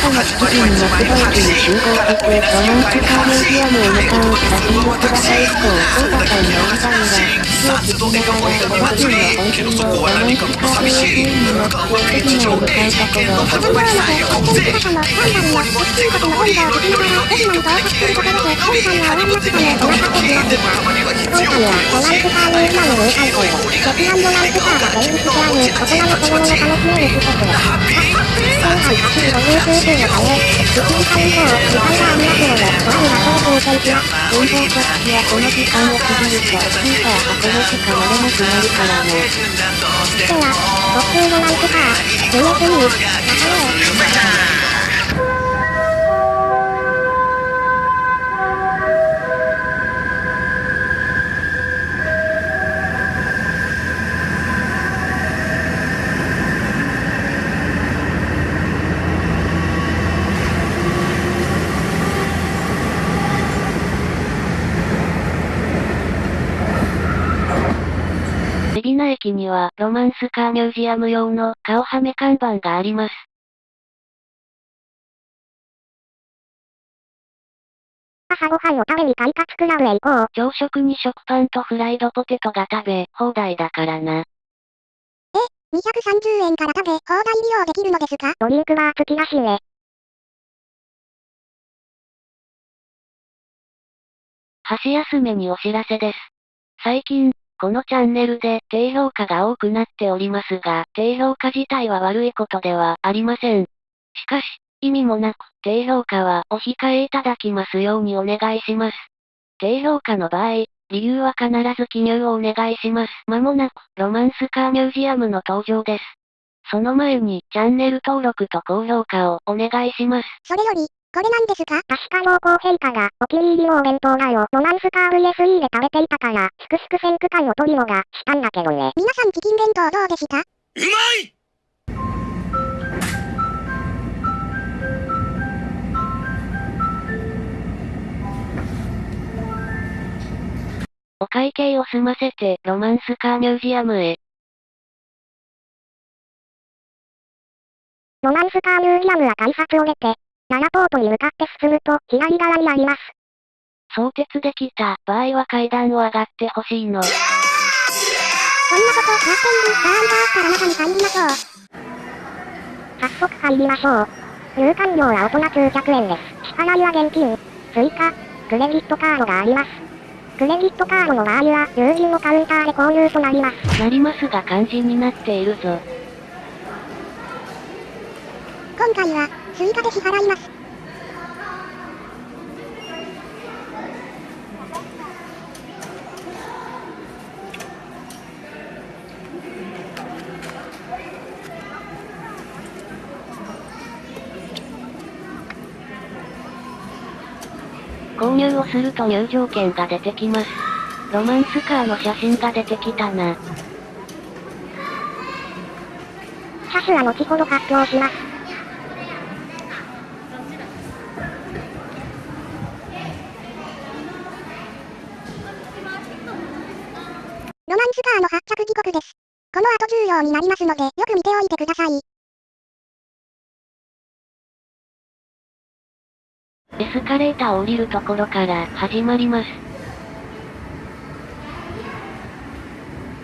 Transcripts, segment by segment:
朝の7時に松戸駅に集合して、ロマンスカーミュージアムへ向かう。差し入れください以降、高田さんのおじさんが、日を聞きながら、おばきゅうの本心をロマンスカーミュージアムに乗って駅に向かうところ。発売の方法で、高さの3番や、一国の温度を聞きながら、駅まで到着するころで、本さんが終わりましたね、お待たせしました。今回は、ロマンスカーミュージアム入会生、鉄腕ロマンスカーが展示してある、大人の子供の楽しめる施設。今回走る50数数のため、1時間以上、時間がありますので、ご覧の方を当選します。運動着地はこの時間を過ぎると、スーパー箱根しか乗れなくなるからね。では、特急ロマンスカー、夢すに、中へ。海老名駅には、ロマンスカーミュージアム用の顔はめ看板があります。朝ごはんを食べに快活クラブへ行こう。朝食に食パンとフライドポテトが食べ、放題だからな。230円から食べ、放題利用できるのですか？ドリンクバー付きだしね。箸休めにお知らせです。最近、このチャンネルで低評価が多くなっておりますが、低評価自体は悪いことではありません。しかし、意味もなく、低評価はお控えいただきますようにお願いします。低評価の場合、理由は必ず記入をお願いします。まもなく、ロマンスカーミュージアムの登場です。その前に、チャンネル登録と高評価をお願いします。それより、これなんですか？確か濃厚陛下が、お気に入りのお弁当だよ。ロマンスカー VSE で食べていたから、すくすく選区会を取るのが、したんだけどね。皆さんチキン弁当どうでした？うまいお会計を済ませて、ロマンスカーミュージアムへ。ロマンスカーミュージアムは改札を出て、ララポートに向かって進むと、左側にあります。相鉄で来た場合は階段を上がってほしいの。そんなこと、カーテンにバーンバーから中に入りましょう。早速入りましょう。入館料は大人900円です。支払いは現金、追加、クレジットカードがあります。クレジットカードの場合は、友人のカウンターで購入となります。なりますが漢字になっているぞ。今回は、追加で支払います。購入をすると入場券が出てきます。ロマンスカーの写真が出てきたな。車種は後ほど発表します。重要になりますので、よく見ておいてください。エスカレーターを降りるところから始まります。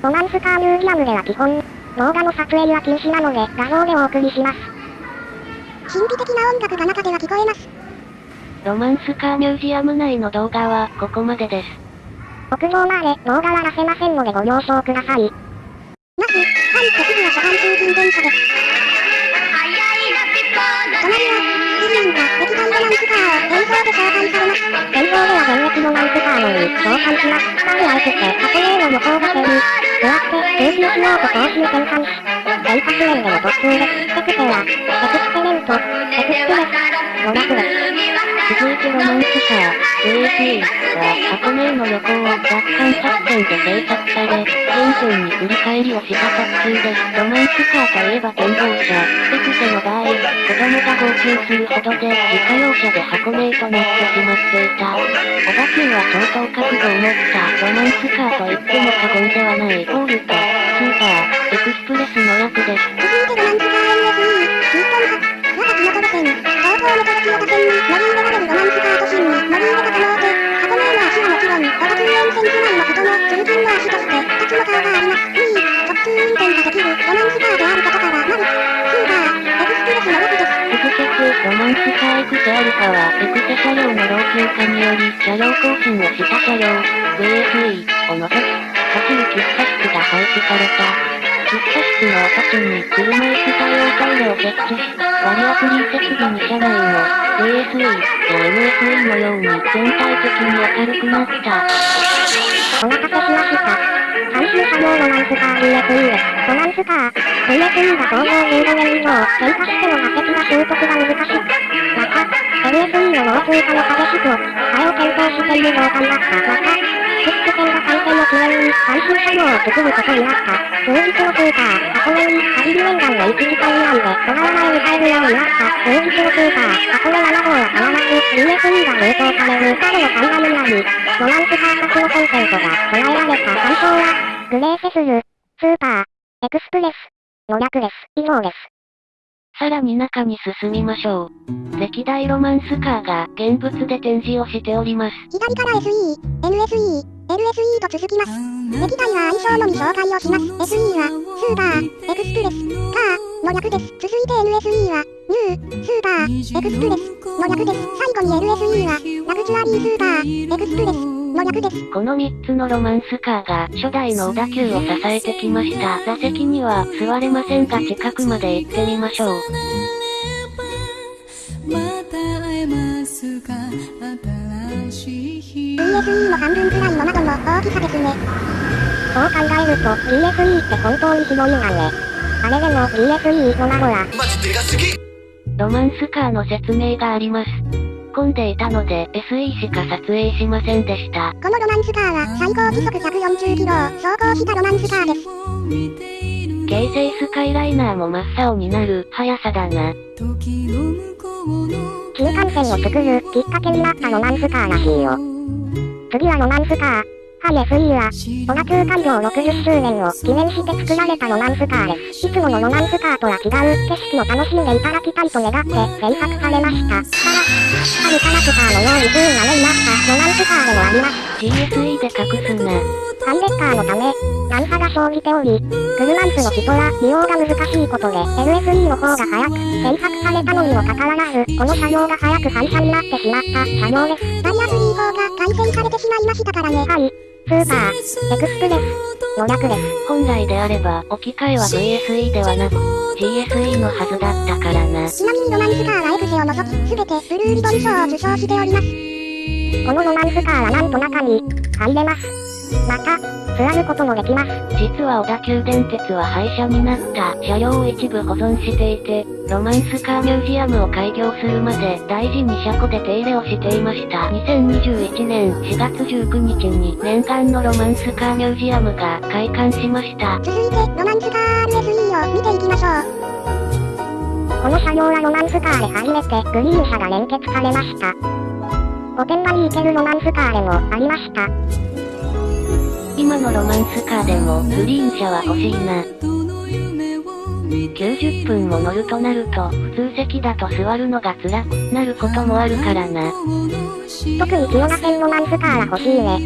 ロマンスカーミュージアムでは基本、動画の撮影は禁止なので画像でお送りします。神秘的な音楽が中では聞こえます。ロマンスカーミュージアム内の動画はここまでです。屋上まで動画は出せませんのでご了承ください。まず、は現役ロマンスカーのみ紹介します。スターであえて箱根への向こうが線に、座って、通勤しようと投資に転換し、電波面での特急で特性は、エクスペレント、エクスプレス、ロラクです。続いてロマンスカー、JAC は箱根への旅行を奪還作戦で制作され、現在に振り返りをした特急です。ロマンスカーといえば展望車、エクセの場合、子供が号泣するほどで自家用車で箱根へとなってしまっていた。小田急は相当覚悟を持ったロマンスカーと言っても過言ではないゴールと、スーパー、エクスプレスの役です。ー1つと2つの。カーがあります。2、直通運転ができる。ロマンスカーである。ことから、マルス、スーパー、エクスプレスの6です。続けて、ロマンスカーエクセアルファは、エクセ車両の老朽化により、車両更新をした車両、VSE を除き、立ち入喫茶室が廃止された。喫茶室の跡地に車椅子対応トイレを設置、バリアフリー設備に車内も、VSE や MSE のように全体的に明るくなった。お待たせしました。最終車両ロマンスカー VSE です。ロマンスカー。VSE が登場15年以上、喧嘩しても破石が習得が難しい。また、LSE の老朽化の激しく、替えを検討してい。る同感だった。また、スック線が感染の記念に、最終車両を作ることになった。数日のスーパー、箱根に、カリビ沿岸の1時間以内で、小川前に入るようになった。数日のスーパー、箱根7号は必ず、VSE が冷凍される。彼の看板になり、ロマンスカー発のコンセントが備えられた参考は、グレーセスル、スーパー、エクスプレス、の略です。以上です。さらに中に進みましょう。歴代ロマンスカーが現物で展示をしております。左から SE、NSE、LSE と続きます。歴代は愛称のみ紹介をします。SE は、スーパー、エクスプレス、カー、の略です。続いて NSE は、ニュー、スーパー、エクスプレス、の略です。最後に LSE は、ラグジュアリースーパー、エクスプレス、の略です。この3つのロマンスカーが初代の小田急を支えてきました。座席には座れませんが近くまで行ってみましょう。また会えますか？新しい日 VSE の半分くらいの窓の大きさですね。そう考えると VSE って本当に広いんだね。あれでも VSE の窓は、マジでかすぎロマンスカーの説明があります。混んでいたので SE しか撮影しませんでした。このロマンスカーは最高時速140キロを走行したロマンスカーです。京成スカイライナーも真っ青になる速さだな。新幹線を作るきっかけになったロマンスカーらしいよ。次はロマンスカー。ハイ SE は、小田急開業60周年を記念して作られたロマンスカーです。いつものロマンスカーとは違う景色を楽しんでいただきたいと願って制作されました。から、ハルカラクターのように不運な目になったロマンスカーでもあります。GSE で隠すな。ハンレッカーのため、段差が生じており、クルマンスの人は利用が難しいことで、LSE の方が早く制作されたのにもかかわらず、この車両が早く反射になってしまった車両です。バリアフリー法が改正されてしまいましたからね。はい。スーパー、エクスプレス、の略です。本来であれば置き換えは VSE ではなく GSE のはずだったからな。ちなみにロマンスカーはエクセを除き、すべてブルーリボン賞を受賞しております。このロマンスカーはなんと中に入れます。また、座ることもできます。実は小田急電鉄は廃車になった車両を一部保存していて、ロマンスカーミュージアムを開業するまで大事に車庫で手入れをしていました。2021年4月19日に念願のロマンスカーミュージアムが開館しました。続いて、ロマンスカー RSE を見ていきましょう。この車両はロマンスカーで初めてグリーン車が連結されました。御殿場に行けるロマンスカーでもありました。今のロマンスカーでもグリーン車は欲しいな。90分も乗るとなると、普通席だと座るのが辛くなることもあるからな。特に清賀線ロマンスカーは欲しいね。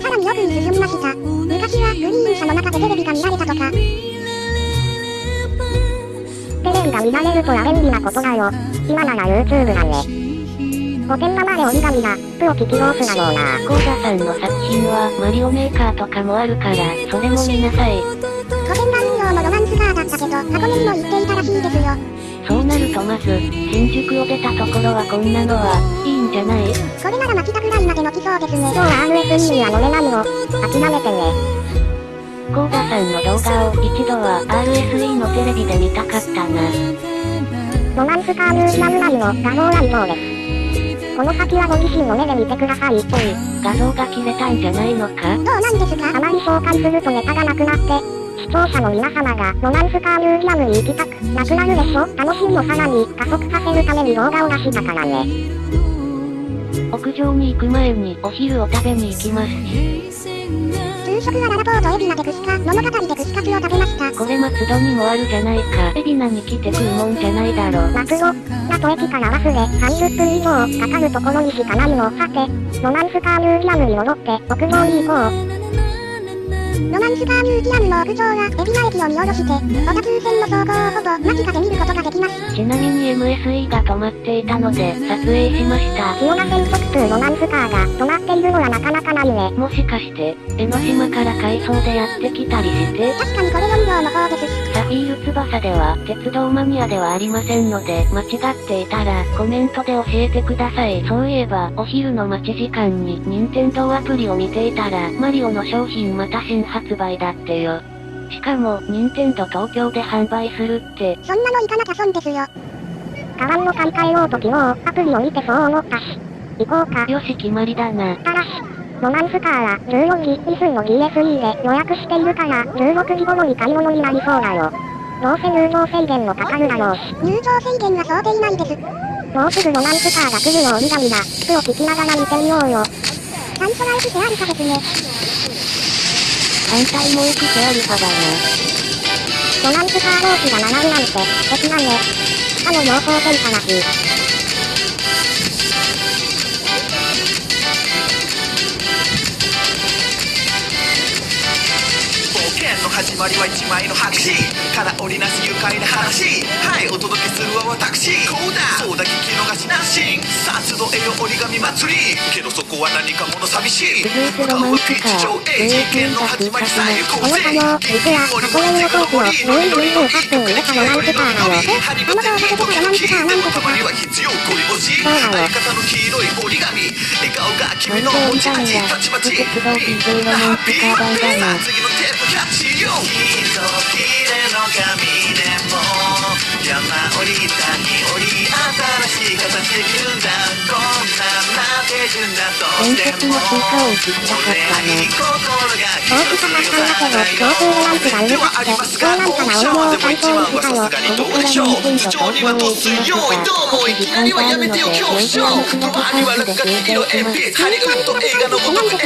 さらに奥に進みました。昔はグリーン車の中でテレビが見られたとか。テレビが見られるとは便利なことだよ。今なら YouTube だね。御殿場まで折り紙が、プオキキロースだろうな。コーダさんの作品はマリオメーカーとかもあるから、それも見なさい。御殿場運用のロマンスカーだったけど、箱根にも行っていたらしいですよ。そうなるとまず、新宿を出たところはこんなのは、いいんじゃない？これなら町田ぐらいまで乗きそうですね。今日は RSE には乗れないの。諦めてね。コーダさんの動画を一度は RSE のテレビで見たかったな。ロマンスカーミュージアム内の画像は以上です。この先はご自身の目で見てください。おい、画像が切れたんじゃないのか？どうなんですか？あまり紹介するとネタがなくなって、視聴者の皆様がロマンスカーミュージアムに行きたくなくなるでしょ？楽しみをさらに加速させるために動画を出したからね。屋上に行く前にお昼を食べに行きます。食はララポート海老名で串カ、物語で串カツを食べました。これ松戸にもあるじゃないか。海老名に来て食うもんじゃないだろ。松戸、ラト駅からバスで30分以上かかるところにしかないの。さて、ロマンスカーミュージアムに戻って屋上に行こう。ロマンスカーミュージアムの屋上は、海老名駅を見下ろして、小田急線の走行をほぼ間近で見ることができます。ちなみに MSE が止まっていたので、撮影しました。千代田線速通ロマンスカーが止まっているのはなかなかないね。もしかして、江ノ島から回送でやってきたりして、確かにこれ4両の方です。サフィール翼では、鉄道マニアではありませんので、間違っていたら、コメントで教えてください。そういえば、お昼の待ち時間に、任天堂アプリを見ていたら、マリオの商品また新発売だってよ。しかも、任天堂東京で販売するって、そんなの行かなきゃ損ですよ。カバンの買い替えようと昨日、アプリを見てそう思ったし。行こうか。よし決まりだな。ただし、ロマンスカーは14時2分の DSE で予約しているから、16時頃に買い物になりそうだよ。どうせ入場制限もかかるだろうし。入場制限は想定内です。もうすぐロマンスカーが来るのをみだみだ、服を聞きながら見てみようよ。ちゃんとライフシェアリカですね。反対も行くセアリファだな。ロマンスカー同士が並ぶなんて、素敵だね。あの妙高線話。まりは一枚の白紙。から織りなす愉快な話。はいお届けするは私。こうだ。そうだ聞き逃しなし。さあ集えよ折り紙祭り。けどそこは何かもの寂しい。向かうはピー。チ上 AG の始まりさえ行こうぜ。あのあの、実は、箱根のコースを無理無理無8分入れたロの動画で出たロマンスカーなんてとか。は必要ゴリ押しそうだよ相方の黄色い折り紙笑顔が君のなんで持ち味折り紙がたちまち鉄道 DJ ロマンスカー版だなさあ次のテープキャッチよきっと綺麗の髪でも山降り谷降り新しい形できるんだ。伝説のスイカを映したかったな。大きさんだけど、強風ランプがうるさくて、どうなんかな俺も担当したよ。ここから任天堂東京へ行きますが、少し時間があるので、ミュージアムクラブハウスで休憩します。ハリウッド映画のごと魔法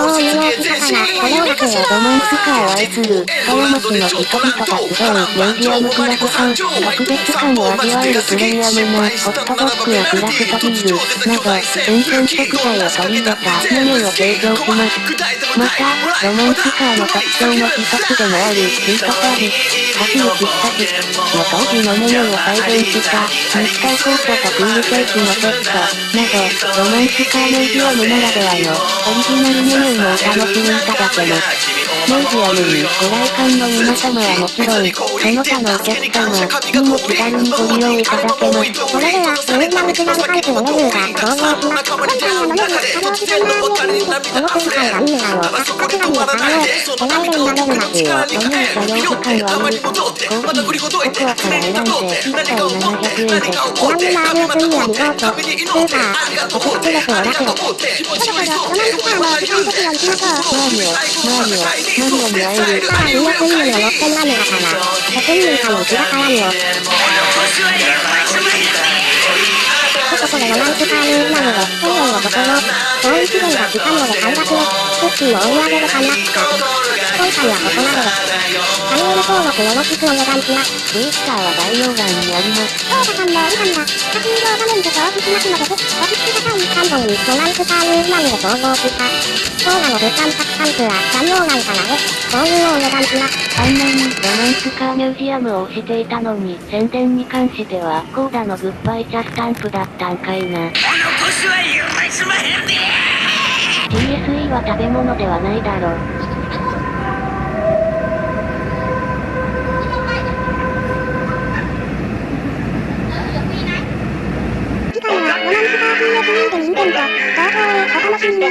を有能したから、これを出すよ。ロマンスカーを愛する、深山市の人々が集う、ミュージアムクラブハウス、特別感を味わえるプレミアムな、ホットドッグやクラフトビール、など、新鮮食材を取り入れたメニューを提供します。また、ロマンスカーの特徴の一つでもある、シートサービス、走る喫茶店の当時のメニューを再現した、肉体コートとクールケーキのセット、など、ロマンスカーミュージアムならではの、オリジナルメニューもお楽しみいただけます。ミュージアムにご来館の皆様はもちろん、その他のお客様にも気軽にご利用いただけます。それでは、ミュージアムクラブハウスのメニューが登場します。今回のメニュー、ハロー時間ラーメンこの今回はミューラをタッカクラにを買おう。手前で見られる街を。お入所用時間は無理。コーヒー、ココアから選んで、1杯700円で。ちなみに RSE はリゾート、スーパー、エクスプレスを出せ。そろそろ、ロマンスカーの時間的を行きましょう。マーリオ、マーリオ、マリオに会える。さあ、ミヤクイーンの乗ってん何がかな。責任者に気が絡むよ。とここでロマンスカーニューなので、1000円のところ、もう一台が来たので半額へ、クッキーをお土産で買いました。今回はここまでです。チャンネル登録よろしくお願いします。ツイッターは概要欄にあります。操作さんのお時間が、課金動画面で表示しますので、ぜひ、お聞きください。3本にロマンスカーニュージアムで投稿した。動画の物販たくさんプは概要欄からで、購入をお願いします。あんなにロマンスカーミュージアムを推していたのに、宣伝に関しては、コーダのグッバイチャスタンプだったんかいな。TSE は食べ物ではないだろ。Bye.